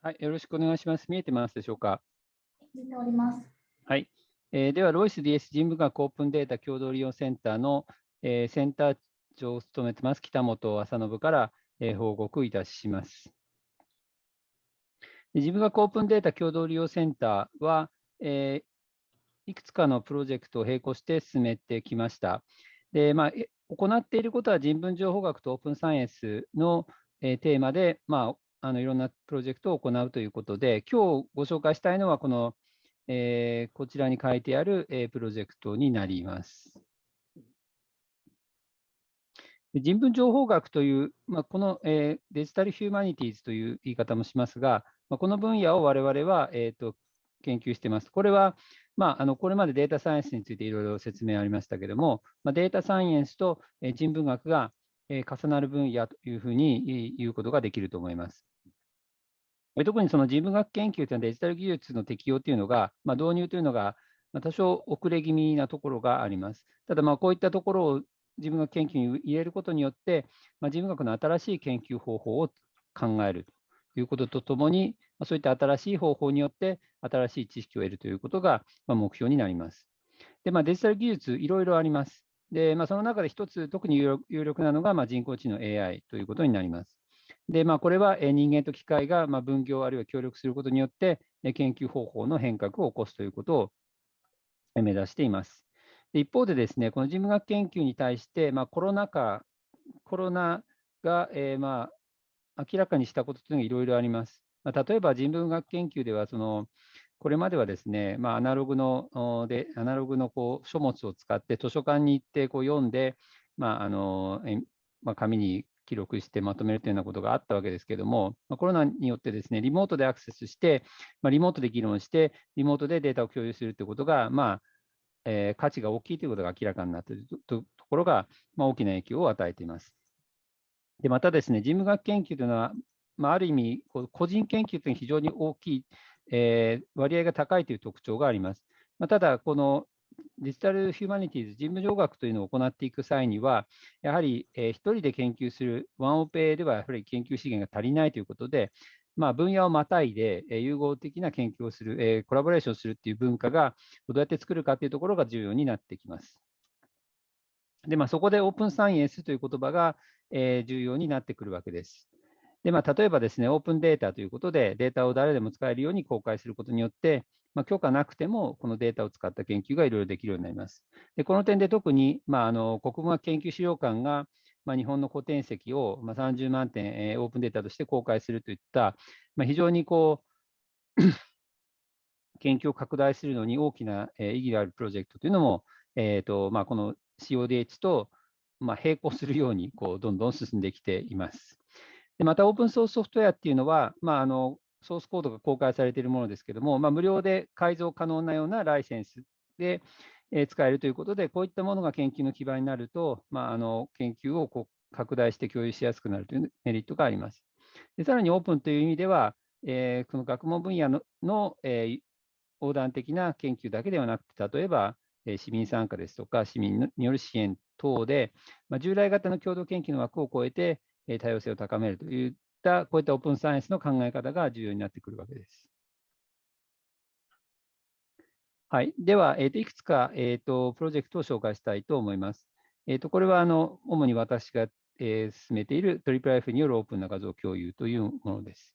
はい、よろしくお願いします。見えてますでしょうか？見ております。はい。えー、では、ロイス DS 人文学オープンデータ共同利用センターの、えー、センター長を務めてます、北本麻信から、えー、報告いたします。人文学オープンデータ共同利用センターは、えー、いくつかのプロジェクトを並行して進めてきました。でまあ、行っていることは人文情報学とオープンサイエンスの、えー、テーマで、まあ、あのいろんなプロジェクトを行うということで、今日ご紹介したいのは、この、えー、こちらに書いてある、えー、プロジェクトになります。人文情報学という、まあ、この、えー、デジタルヒューマニティーズという言い方もしますが、まあ、この分野を我々は、えーと、研究しています。これは、まあ、あのこれまでデータサイエンスについていろいろ説明ありましたけれども、まあ、データサイエンスと人文学が重なる分野というふうに言うことができると思います。特にその人文学研究というのはデジタル技術の適用というのが、まあ、導入というのが多少遅れ気味なところがあります。ただ、こういったところを自分学研究に入れることによって、まあ、人文学の新しい研究方法を考えるということとともに、まあ、そういった新しい方法によって新しい知識を得るということが、目標になります。でまあ、デジタル技術、いろいろあります。でまあ、その中で一つ、特に有力なのが、まあ、人工知能 AI ということになります。で、まあ、これは人間と機械がまあ分業あるいは協力することによって、研究方法の変革を起こすということを目指しています。で一方で、ですねこの人文学研究に対して、まあ、コロナ禍、コロナが、えー、まあ明らかにしたことというのがいろいろあります。まあ、例えば人文学研究では、そのこれまではですね、まあ、アナログのでアナログのこう書物を使って図書館に行ってこう読んで、まああのまあ、紙に記録してまとめるというようなことがあったわけですけれども、まあ、コロナによってですね、リモートでアクセスして、まあ、リモートで議論して、リモートでデータを共有するということが、まあえー、価値が大きいということが明らかになっているところが、まあ、大きな影響を与えています。でまたですね、人文学研究というのは、まあ、ある意味、個人研究というのは非常に大きい、えー、割合が高いという特徴があります。まあ、ただ、このデジタルヒューマニティーズ、人文情学というのを行っていく際には、やはり、えー、一人で研究する、ワンオペではやはり研究資源が足りないということで、まあ、分野をまたいで、えー、融合的な研究をする、えー、コラボレーションするっていう文化がどうやって作るかというところが重要になってきます。で、まあ、そこでオープンサイエンスという言葉が、えー、重要になってくるわけです。で、まあ、例えばですね、オープンデータということで、データを誰でも使えるように公開することによって、まあ、許可なくても、このデータを使った研究がいろいろできるようになります。でこの点で特に、まあ、あの国語学研究資料館が、まあ、日本の古典籍を、まあ、30万点、えー、オープンデータとして公開するといった、まあ、非常にこう 研究を拡大するのに大きな、えー、意義があるプロジェクトというのも、えーとまあ、この CODH と、まあ、並行するようにこうどんどん進んできています。でまた、オープンソースソフトウェアっていうのは、まあ、あのソースコードが公開されているものですけども、まあ、無料で改造可能なようなライセンスで、え使えるということで、こういったものが研究の基盤になると、まあ、あの研究をこう拡大して共有しやすくなるというメリットがあります。でさらにオープンという意味では、えー、この学問分野のの、えー、横断的な研究だけではなくて、例えば、えー、市民参加ですとか、市民による支援等で、まあ、従来型の共同研究の枠を超えて、多様性を高めるといったこういったオープンサイエンスの考え方が重要になってくるわけです。はい、では、えーと、いくつか、えーと、プロジェクトを紹介したいと思います。えーと、これはあの主に私が、えー、進めている IIIF によるオープンな画像共有というものです。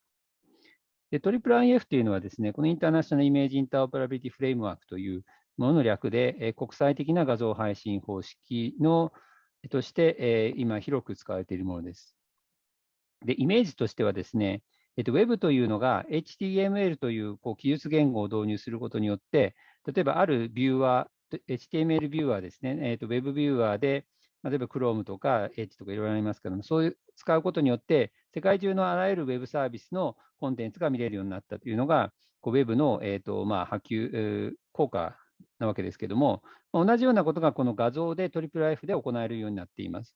で IIIF というのはですね、この International Image Interoperability Framework というものの略で、えー、国際的な画像配信方式のとして、えー、今広く使われているものです。で、イメージとしてはですね、えっと、Web というのが HTML というこう記述言語を導入することによって、例えばあるビューワー、HTML ビューワーですね、えっと、Web ビューワーで、例えば Chrome とか Edge とかいろいろありますけども、そういう使うことによって、世界中のあらゆる Web サービスのコンテンツが見れるようになったというのが、こう Web の、えーとまあ、波及、えー、効果なわけですけども、同じようなことがこの画像で IIIF で行えるようになっています。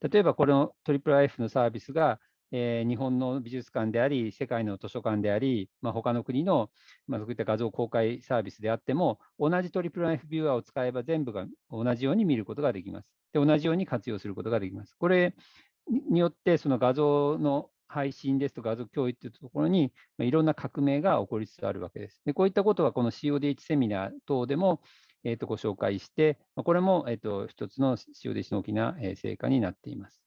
例えば、この IIIF のサービスが、えー、日本の美術館であり、世界の図書館であり、まあ、他の国の、まあ、そういった画像公開サービスであっても、同じトリプル F ビューアーを使えば全部が同じように見ることができます。で、同じように活用することができます。これによって、その画像の配信ですとか画像共有というところに、まあ、いろんな革命が起こりつつあるわけです。でこういったことはこの CODH セミナー等でも、えー、とご紹介して、ま、これも、えー、と一つの CODH の大きな成果になっています。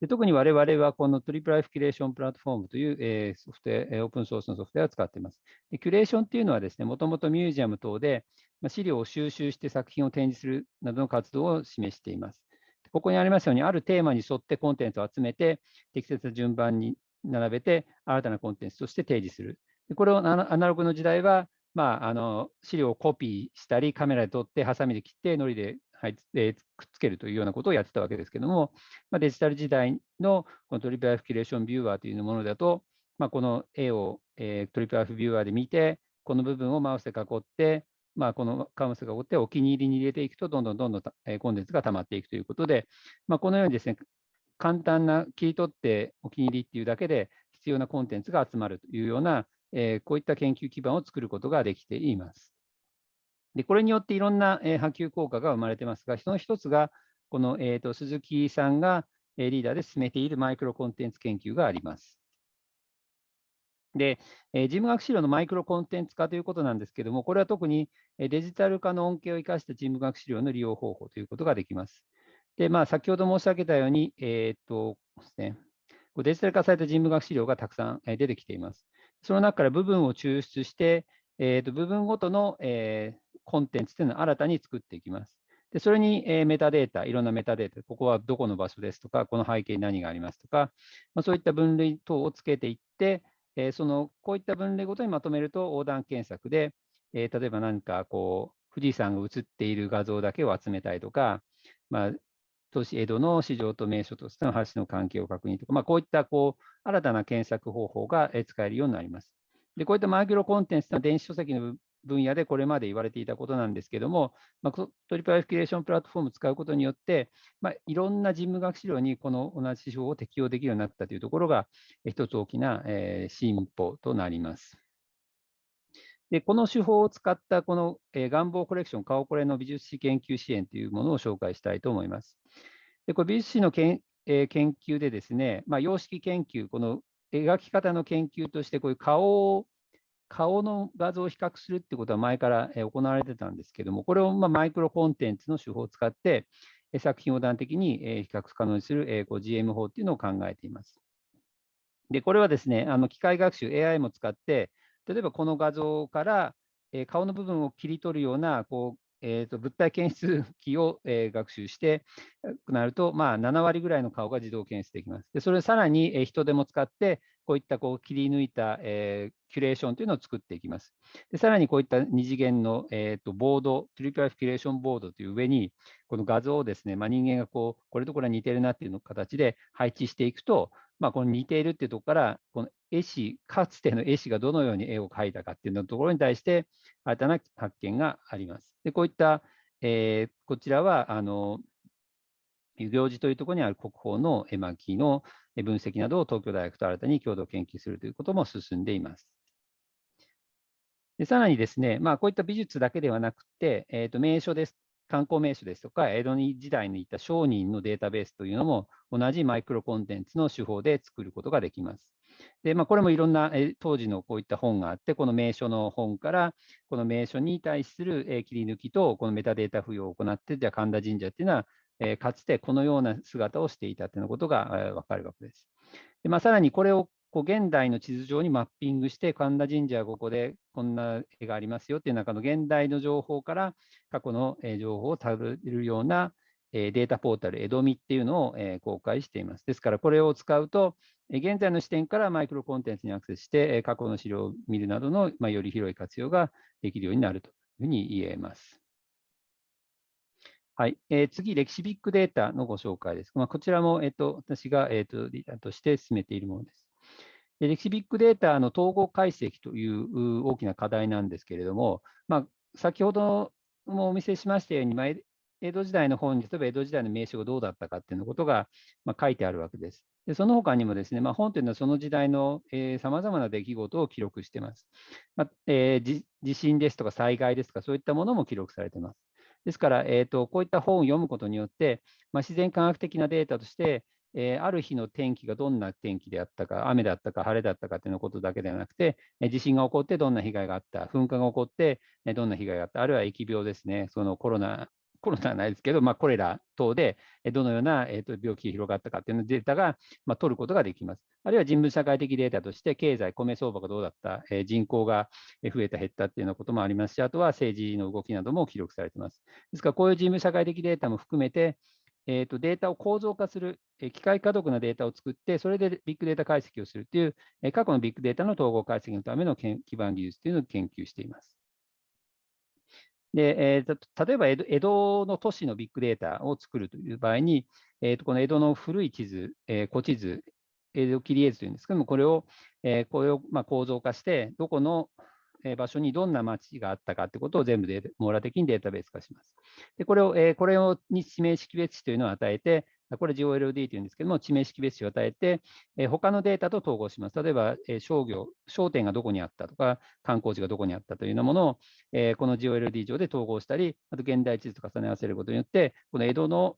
で特に我々はこのトリプライフキュレーションプラットフォームという、えー、ソフトウェア、オープンソースのソフトウェアを使っています。でキュレーションというのはですね、もともとミュージアム等で、ま、資料を収集して作品を展示するなどの活動を示しています。ここにありますように、あるテーマに沿ってコンテンツを集めて、適切な順番に並べて、新たなコンテンツとして提示する。これをアナログの時代は、まあ、あの資料をコピーしたり、カメラで撮って、ハサミで切って、のりではい、えー、くっつけるというようなことをやってたわけですけども、まあ、デジタル時代のこの IIIF Curation Viewer というものだと、まあ、この絵を、えー、 IIIF ビューアーで見て、この部分をマウスで囲って、まあ、このマウスで囲ってお気に入りに入れていくと、どんどんどんどん、えー、コンテンツが溜まっていくということで、まあ、このようにですね、簡単な切り取ってお気に入りっていうだけで必要なコンテンツが集まるというような、えー、こういった研究基盤を作ることができています。で、これによっていろんな、え波及効果が生まれてますが、その一つが、この、えーと、鈴木さんが、えリーダーで進めているマイクロコンテンツ研究があります。で、えー、事務学資料のマイクロコンテンツ化ということなんですけども、これは特にデジタル化の恩恵を生かした事務学資料の利用方法ということができます。で、まあ、先ほど申し上げたように、えー、っとですね、デジタル化された事務学資料がたくさん出てきています。その中から部分を抽出して、えー、と部分ごとの、えー、コンテンツというのを新たに作っていきます。でそれに、え、メタデータ、いろんなメタデータ、ここはどこの場所ですとか、この背景に何がありますとか、まあ、そういった分類等をつけていって、え、そのこういった分類ごとにまとめると横断検索で、え、例えば何かこう、富士山が写っている画像だけを集めたいとか、まあ、都市江戸の市場と名所としての橋の関係を確認とか、まあ、こういったこう新たな検索方法が使えるようになります。でこういったマイクロコンテンツの電子書籍の分野でこれまで言われていたことなんですけども、まあ、トリプルアフィキュレーションプラットフォームを使うことによって、まあ、いろんな事務学資料にこの同じ手法を適用できるようになったというところが、一つ大きな、えー、進歩となります。でこの手法を使ったこの、えー、願望コレクション、顔これの美術史研究支援というものを紹介したいと思います。でこれ美術史のけん、えー、研究でですね、まあ、様式研究、この描き方の研究として、こういう顔を顔の画像を比較するってことは前から行われてたんですけども、これをまマイクロコンテンツの手法を使って、作品を端的に比較可能にする GM 法っていうのを考えています。で、これはですね、あの機械学習、AI も使って、例えばこの画像から顔の部分を切り取るようなこうえーと、物体検出機を、えー、学習してなると、まあ、7割ぐらいの顔が自動検出できます。でそれをさらに、えー、人手も使って、こういったこう切り抜いた、えー、キュレーションというのを作っていきます。でさらにこういった二次元の、えーと、ボード、トリプルキュレーションボードという上に、この画像をですね、まあ、人間がこうこれとこれは似てるなっていう形で配置していくと、まあ、この似ているっていうところから、この絵師、かつての絵師がどのように絵を描いたかっていうのところに対して、新たな発見があります。でこういった、えー、こちらは、あの、遊行寺というところにある国宝の絵巻の分析などを東京大学と新たに共同研究するということも進んでいます。でさらにですね、まあ、こういった美術だけではなくて、えー、と名所です観光名所ですとか、江戸時代にいた商人のデータベースというのも、同じマイクロコンテンツの手法で作ることができます。でまあ、これもいろんな、当時のこういった本があって、この名所の本から、この名所に対する、切り抜きと、このメタデータ付与を行って、じゃあ神田神社っていうのは、えかつてこのような姿をしていたということが、え分かるわけです。でまあ、さらにこれをこう現代の地図上にマッピングして、神田神社はここでこんな絵がありますよっていう中の現代の情報から過去の情報をたどるようなデータポータル、江戸見っていうのを公開しています。ですから、これを使うと、現在の視点からマイクロコンテンツにアクセスして、過去の資料を見るなどの、まより広い活用ができるようになるというふうに言えます。はい、えー、次、歴史ビッグデータのご紹介です。まあ、こちらも、えーと、私が、えーとリーダーとして進めているものです。歴史ビッグデータの統合解析という大きな課題なんですけれども、まあ、先ほどもお見せしましたように、まあ、江戸時代の本に、例えば江戸時代の名称がどうだったかっていうことが、ま、書いてあるわけです。でその他にもですね、まあ、本というのはその時代のさまざまな出来事を記録しています。まあえー、地震ですとか災害ですとか、そういったものも記録されています。ですから、えーと、こういった本を読むことによって、まあ、自然科学的なデータとして、えー、ある日の天気がどんな天気であったか、雨だったか、晴れだったかというのことだけではなくて、え地震が起こってどんな被害があった、噴火が起こって、えどんな被害があった、あるいは疫病ですね、そのコロナ コロナはないですけど、まあ、コレラ等でどのような、えー、と病気が広がったかというのデータが、まあ、取ることができます。あるいは人文社会的データとして、経済、米相場がどうだった、え、人口が増えた、減ったっていうようなこともありますし、あとは政治の動きなども記録されています。ですから、こういう人文社会的データも含めて、えー、とデータを構造化する、え機械可読なデータを作って、それでビッグデータ解析をするという、え過去のビッグデータの統合解析のための基盤技術というのを研究しています。で、えー、例えば江戸の都市のビッグデータを作るという場合に、えー、とこの江戸の古い地図、えー、古地図、江戸切り絵図というんですけども、これを、えー、これをま構造化して、どこの場所にどんな町があったかということを全部で網羅的にデータベース化します。でこれを、えー、これをに地名識別値というのを与えて、これ GOLD というんですけども、地名識別値を与えて、えー、他のデータと統合します。例えば、えー、商業、商店がどこにあったとか、観光地がどこにあったというようなものを、えー、この GOLD 上で統合したり、あと現代地図と重ね合わせることによって、この江戸の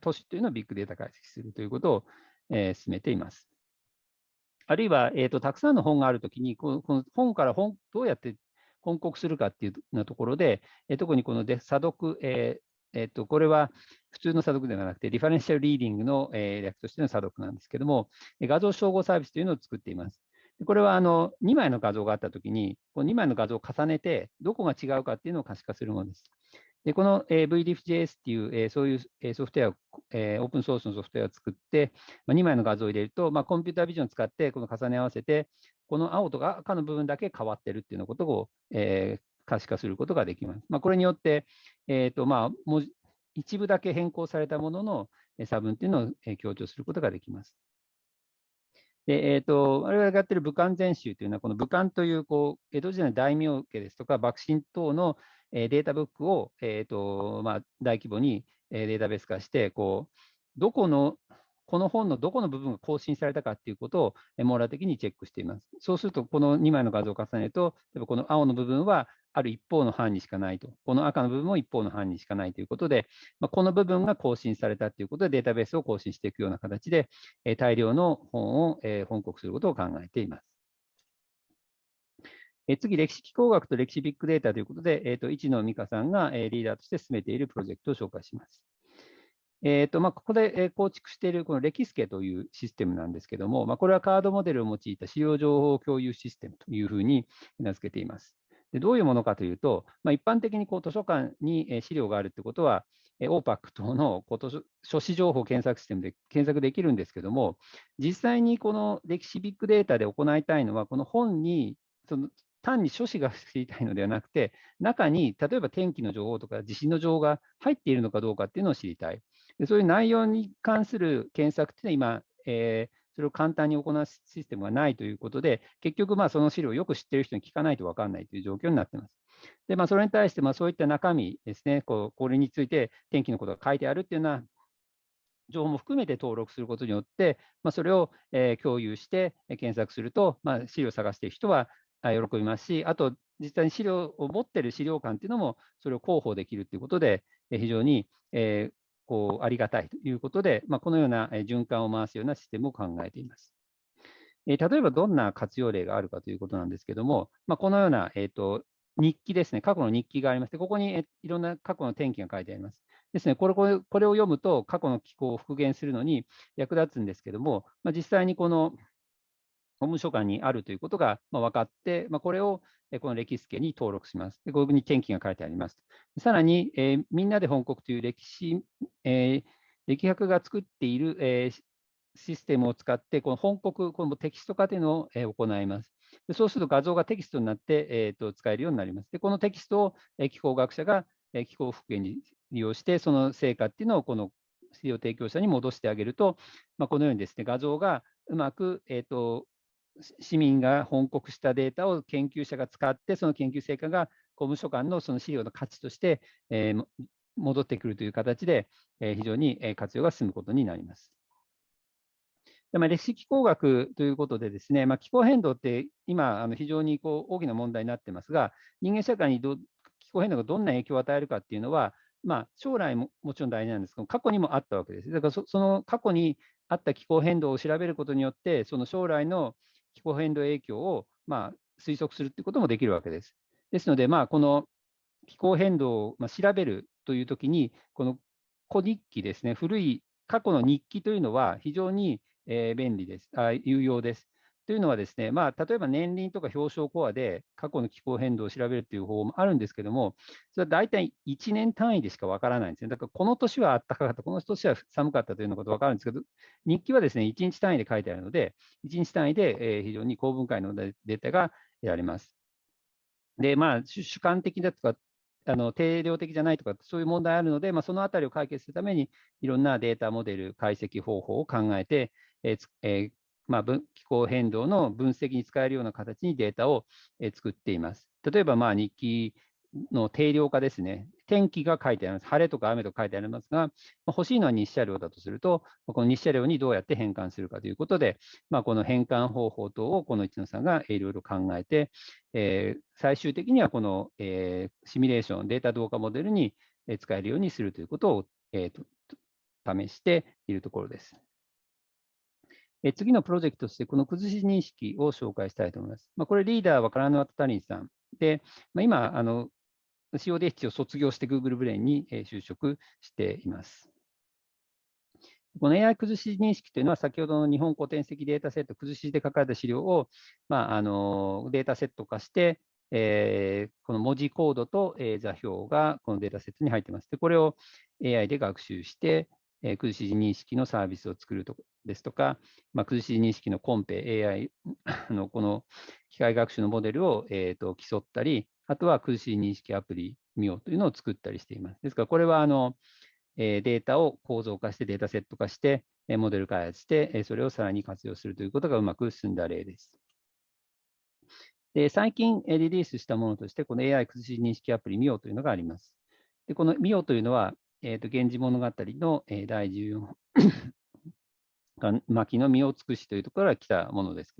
都市というのをビッグデータ解析するということを、えー、進めています。あるいは、えーと、たくさんの本があるときに、このこの本から本どうやって本国するかっていうなところで、えー、特にこので査読、えーえーと、これは普通の査読ではなくて、リファレンシャルリーディングの、えー、略としての査読なんですけども、画像照合サービスというのを作っています。これはあの2枚の画像があったときに、この2枚の画像を重ねて、どこが違うかっていうのを可視化するものです。でこの、VDIFJS っていう、そういう、ソフトウェアを、オープンソースのソフトウェアを作って、2枚の画像を入れると、まあ、コンピュータービジョンを使ってこの重ね合わせて、この青とか赤の部分だけ変わってるっていうようなことを、えー、可視化することができます。まあ、これによって、えーとまあ、文字一部だけ変更されたものの差分っていうのを強調することができます。で、えーと、我々がやっている武漢全集というのは、この武漢というこう江戸時代の大名家ですとか、幕臣等のえデータブックを、えーとまあ、大規模にデータベース化して、こうどこのこの本のどこの部分が更新されたかということを網羅的にチェックしています。そうすると、この2枚の画像を重ねると、例えばこの青の部分はある一方の範にしかないと、この赤の部分も一方の範にしかないということで、まあ、この部分が更新されたということで、データベースを更新していくような形で、え大量の本を、え本国することを考えています。え次、歴史機構学と歴史ビッグデータということで、えーと、市野美香さんが、えリーダーとして進めているプロジェクトを紹介します。えーとまあ、ここで構築しているこの歴スケというシステムなんですけども、まあ、これはカードモデルを用いた資料情報共有システムというふうに名付けています。でどういうものかというと、まあ、一般的にこう図書館に資料があるってことは、OPAC 等の書誌情報検索システムで検索できるんですけども、実際にこの歴史ビッグデータで行いたいのは、この本にその単に書誌が知りたいのではなくて、中に例えば天気の情報とか地震の情報が入っているのかどうかっていうのを知りたい。でそういう内容に関する検索っていうのは今、えー、それを簡単に行うシステムがないということで、結局、まあ、その資料をよく知っている人に聞かないと分かんないという状況になっています。で、まあ、それに対して、まあ、そういった中身ですね、こうこれについて天気のことが書いてあるっていうような情報も含めて登録することによって、まあ、それを、えー、共有して検索すると、まあ、資料を探している人は喜びますし、あと、実際に資料を持っている資料館っていうのも、それを広報できるということで、非常に、えー、こうありがたいということで、まあ、このような循環を回すようなシステムを考えています。え、例えばどんな活用例があるかということなんですけども、まあ、このような、えーと、日記ですね、過去の日記がありまして、ここにいろんな過去の天気が書いてあります。ですね、これこれこれを読むと、過去の気候を復元するのに役立つんですけども、まあ、実際にこの法務省館にあるということが分かって、まあ、これをこの歴史家に登録します。でここに天気が書いてあります。さらに、えー、みんなで本国という歴史、えー、歴学が作っている、えー、システムを使って、この本国、このテキスト化というのを、えー、行います。でそうすると画像がテキストになって、えーと、使えるようになります。でこのテキストを、えー、気候学者が、えー、気候復元に利用して、その成果っていうのをこの資料提供者に戻してあげると、まあ、このようにですね、画像がうまく、えーと市民が本国したデータを研究者が使って、その研究成果が公務所間のその資料の価値として、えー、戻ってくるという形で、えー、非常に活用が進むことになります。でまあ、歴史気候学ということでですね、まあ、気候変動って今、あの非常にこう大きな問題になってますが、人間社会にど気候変動がどんな影響を与えるかっていうのは、まあ、将来ももちろん大事なんですけど、過去にもあったわけです。だからその過去にあった気候変動を調べることによって、その将来の気候変動影響を、まあ、推測するということもできるわけです。ですので、まあ、この気候変動を調べるというときに、この古日記ですね、古い過去の日記というのは非常に便利です、あ有用です。というのはですね、まあ、例えば年輪とか表彰コアで過去の気候変動を調べるという方法もあるんですけども、それは大体1年単位でしかわからないんですね。だからこの年は暖かかった、この年は寒かったというようなことがわかるんですけど、日記はですね、1日単位で書いてあるので、1日単位で非常に公文解のデータが得られます。で、まあ、主観的だとか、あの定量的じゃないとか、そういう問題あるので、まあ、そのあたりを解決するために、いろんなデータモデル、解析方法を考えて、えーえーまあ、気候変動の分析に使えるような形にデータを作っています。例えば、まあ、日記の定量化ですね。天気が書いてあります。晴れとか雨とか書いてありますが、ま、欲しいのは日射量だとすると、この日射量にどうやって変換するかということで、まあ、この変換方法等をこの一野さんがいろいろ考えて、えー、最終的にはこの、えー、シミュレーション、データ動画モデルに使えるようにするということを、えーと試しているところです。え次のプロジェクトとして、この崩し認識を紹介したいと思います。まあ、これ、リーダーはカラヌワタタリンさんで、まあ、今、あの CODH を卒業して Google ブレインに就職しています。この AI 崩し認識というのは、先ほどの日本古典的データセット、崩しで書かれた資料を、まあ、あのデータセット化して、えー、この文字コードと、え、座標がこのデータセットに入っています。でこれを AI で学習して、えー、崩し認識のサービスを作るとですとか、まあ、崩し認識のコンペ、AI のこの機械学習のモデルを、えーと、競ったり、あとは崩し認識アプリ見ようというのを作ったりしています。ですから、これはあの、え、データを構造化して、データセット化して、え、モデル開発して、え、それをさらに活用するということがうまく進んだ例です。で最近リリースしたものとして、この AI 崩し認識アプリ見ようというのがあります。でこの見ようというのは、えーと、源氏物語の、えー、第14巻の身を尽くしというところから来たものです。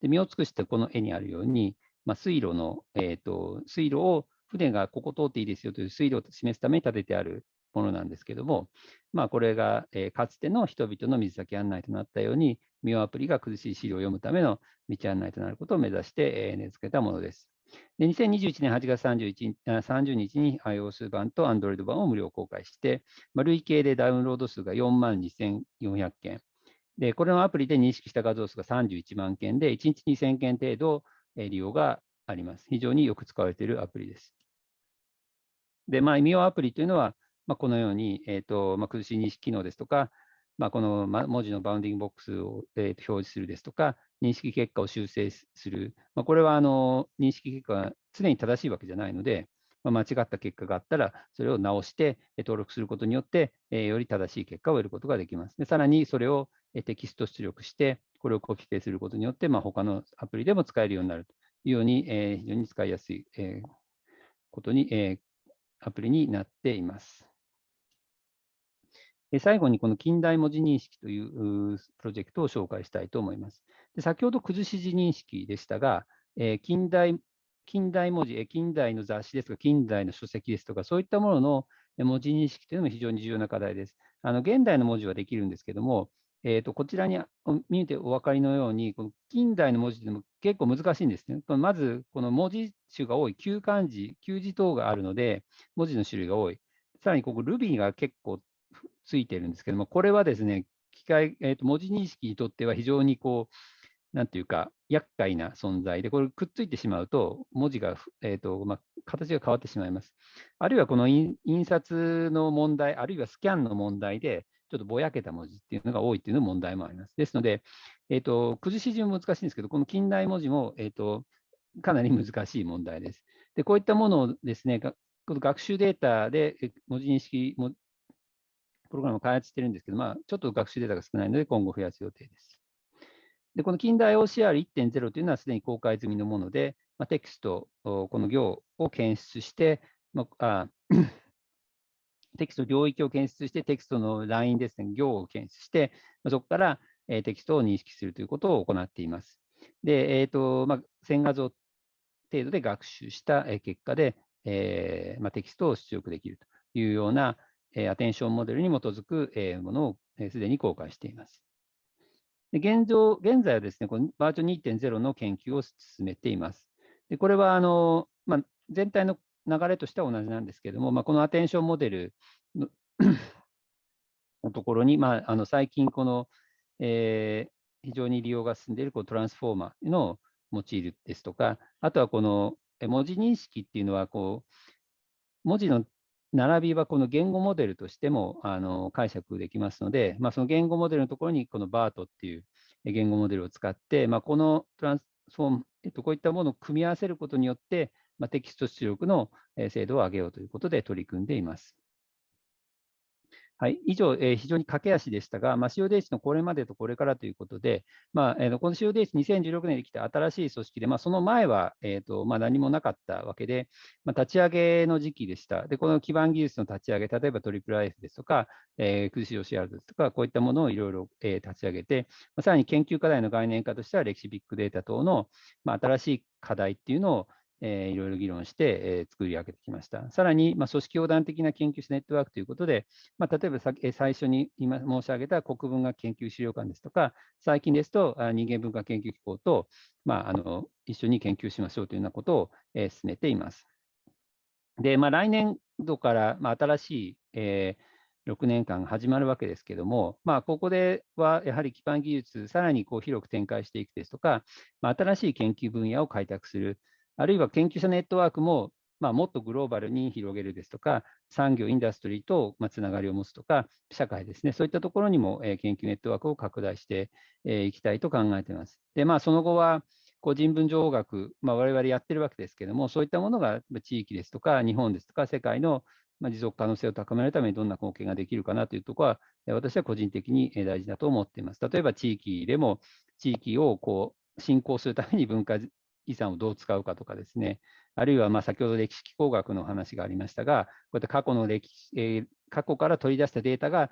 で身を尽くしてこの絵にあるように、まあ、水路の、えーと、水路を船がここ通っていいですよという水路を示すために立ててあるものなんですけども、まあ、これが、えー、かつての人々の水先案内となったように、ミオアプリが苦しい資料を読むための道案内となることを目指して、えー、根付けたものです。で2021年8月31 30日に iOS 版と Android 版を無料公開して、まあ、累計でダウンロード数が4万2400件、で、これのアプリで認識した画像数が31万件で、1日2000件程度利用があります。非常によく使われているアプリです。で、まあ、みをアプリというのは、まあ、このように、えーとまあ、くずし字認識機能ですとか、まあ、この文字のバウンディングボックスを、えー、表示するですとか、認識結果を修正する、まあ、これはあの認識結果が常に正しいわけじゃないので、まあ、間違った結果があったら、それを直して登録することによって、え、より正しい結果を得ることができます。でさらにそれをテキスト出力して、これをコピペすることによって、まあ、他のアプリでも使えるようになるというように、えー、非常に使いやすい、えー、ことに、えー、アプリになっています。最後にこの近代文字認識というプロジェクトを紹介したいと思います。で先ほど崩し字認識でしたが、え、近代近代文字、近代の雑誌ですとか、近代の書籍ですとか、そういったものの文字認識というのも非常に重要な課題です。あの現代の文字はできるんですけども、えーと、こちらに見えてお分かりのように、この近代の文字でも結構難しいんですね。まず、この文字種が多い、旧漢字、旧字等があるので、文字の種類が多い。さらに、ここ Ruby が結構ついてるんですけども、これはですね、機械、えーと、文字認識にとっては非常にこう、なんていうか、厄介な存在で、これくっついてしまうと、文字が、えーとまあ、形が変わってしまいます。あるいはこの印刷の問題、あるいはスキャンの問題で、ちょっとぼやけた文字っていうのが多いっていうの問題もあります。ですので、えーと、崩し順も難しいんですけど、この近代文字も、えーと、かなり難しい問題です。で、こういったものをですね、この学習データで文字認識プログラムを開発してるんですけど、まあ、ちょっと学習データが少ないので、今後増やす予定です。で、この近代 OCR1.0 というのはすでに公開済みのもので、まあ、テキスト、この行を検出して、まあ、テキスト領域を検出して、テキストのラインですね、行を検出して、まあそこからえテキストを認識するということを行っています。で、えーとまあ、1000画像程度で学習した結果で、えーまあ、テキストを出力できるというような、え、アテンションモデルに基づく、え、ものをすで、に公開しています。で現状、現在はですね、このバージョン2.0の研究を進めています。でこれはあの、まあ、全体の流れとしては同じなんですけれども、まあ、このアテンションモデルの のところに、まあ、あの最近、この、えー、非常に利用が進んでいるこうトランスフォーマーの用いるですとか、あとはこの文字認識っていうのはこう、文字の並びはこの言語モデルとしてもあの解釈できますので、まあ、その言語モデルのところにこの BART っていう言語モデルを使って、まあ、このトランスフォーム、えっと、こういったものを組み合わせることによって、まあ、テキスト出力の精度を上げようということで取り組んでいます。はい、以上、えー、非常に駆け足でしたが、まあ、CODH のこれまでとこれからということで、まあえー、この CODH、2016年できた新しい組織で、まあ、その前は、えーとまあ、何もなかったわけで、まあ、立ち上げの時期でした。で、この基盤技術の立ち上げ、例えば IIIF ですとか、えー、空シ OCR ですとか、こういったものをいろいろ、えー、立ち上げて、まあ、さらに研究課題の概念化としては、歴史ビッグデータ等の、まあ、新しい課題っていうのを、えー、いろいろ議論して、えー、作り上げてきました。さらに、まあ、組織横断的な研究者ネットワークということで、まあ、例えばさ、えー、最初に今申し上げた国文学研究資料館ですとか、最近ですとあ人間文化研究機構と、まあ、あの一緒に研究しましょうというようなことを、えー、進めています。で、まあ、来年度から、まあ、新しい、えー、6年間始まるわけですけども、まあ、ここではやはり基盤技術、さらにこう広く展開していくですとか、まあ、新しい研究分野を開拓する、あるいは研究者ネットワークも、まあ、もっとグローバルに広げるですとか、産業、インダストリーとつながりを持つとか、社会ですね、そういったところにも、研究ネットワークを拡大してい、きたいと考えています。で、まあ、その後は、こう人文情報学、まあ、我々やってるわけですけども、そういったものが地域ですとか、日本ですとか、世界の持続可能性を高めるためにどんな貢献ができるかなというところは、私は個人的に大事だと思っています。例えば地域でも、地域をこう振興するために文化遺産をどう使うかとかですね、あるいはま先ほど歴史機構学の話がありましたが、こうやって過去の歴史、えー、過去から取り出したデータが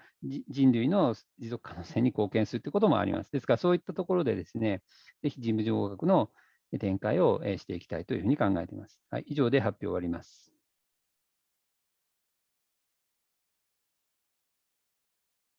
人類の持続可能性に貢献するということもあります。ですから、そういったところでですね、ぜひ事務情報学の展開をしていきたいというふうに考えています。はい、以上で発表終わります。